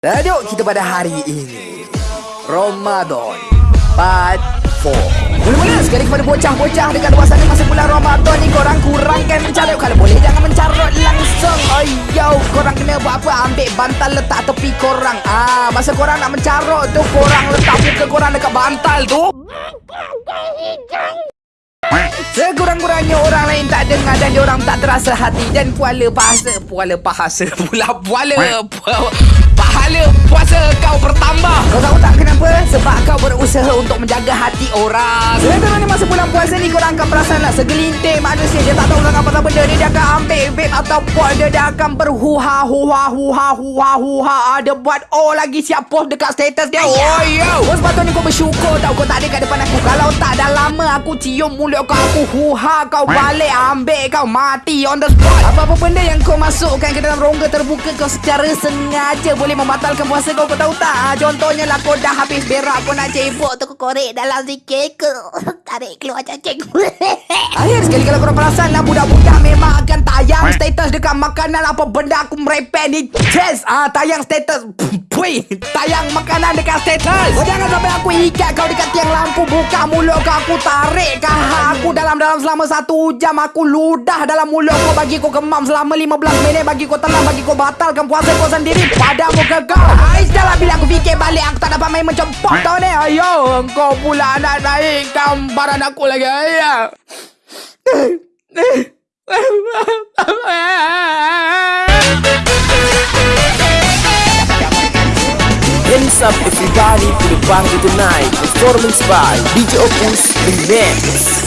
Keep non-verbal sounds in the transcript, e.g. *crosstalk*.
Tajuk kita pada hari ini. Ramadan Part 4 Mula-mula sekali kepada bocah-bocah Dekat luar sana masa bulan Ramadan ni Korang kurangkan mencarut Kalau boleh jangan mencarut langsung. Oh yo Korang kena buat apa? Ambil bantal letak tepi korang. Ah, Masa korang nak mencarut tu Korang letak muka korang dekat bantal tu Sekurang-kurangnya orang lain tak dengar dan orang tak terasa hati dan puala bahasa puala bahasa pula puala pu- pahala puasa kau bertambah. Kau tahu tak kenapa? Sebab kau berusaha untuk menjaga hati orang. Sebenarnya ni masa bulan puasa ni korang akan perasan lah segelintir manusia dia tak tahu tentang apa benda ni dia akan ambil vape atau pot dia dia akan berhuha huha huha huha huha ada buat oh lagi siap post dekat status dia. Oh yo. Kau sepatutnya kau bersyukur tau kau tak ada aku cium mulut kau aku huha kau balik ambil kau mati on the spot. Apa-apa benda yang kau masukkan ke dalam rongga terbuka kau secara sengaja boleh membatalkan puasa kau kau tahu tak? Ah, contohnya lah kau dah habis berak kau nak cebok tu kau korek dalam sikit ke *laughs* tarik keluar cacing. *laughs* Akhir sekali kalau korang perasan lah budak-budak memang akan tayang status dekat makanan apa benda aku merepek ni. Yes, ah tayang status. *laughs* Pui, tayang makanan dekat status. Kau jangan sampai aku ikat kau dekat tiang lampu buka mulut kau aku tarik kah aku dalam-dalam selama satu jam aku ludah dalam mulut kau bagi kau kemam selama 15 minit bagi kau tenang bagi kau batalkan puasa kau sendiri pada muka kau. Ais dah lah bila aku fikir balik aku tak dapat main pot tau ni. Ayo, kau pula nak naik gambaran aku lagi. Ayo. Hands up everybody? To the party tonight Performance by DJ Opus Remix